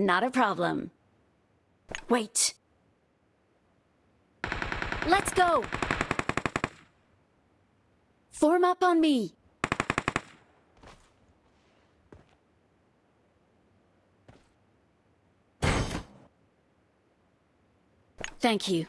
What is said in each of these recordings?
Not a problem. Wait. Let's go. Form up on me. Thank you.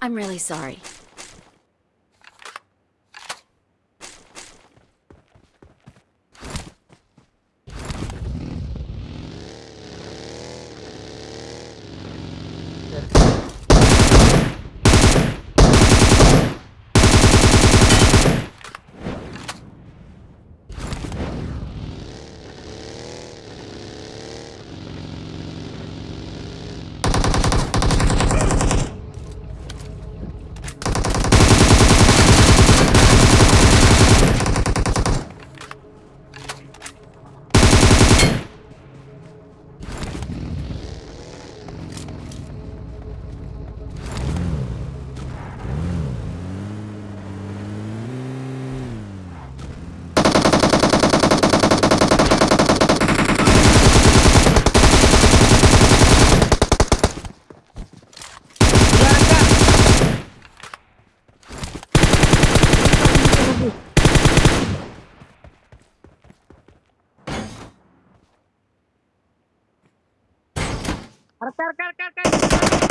I'm really sorry. Car, car, car, car.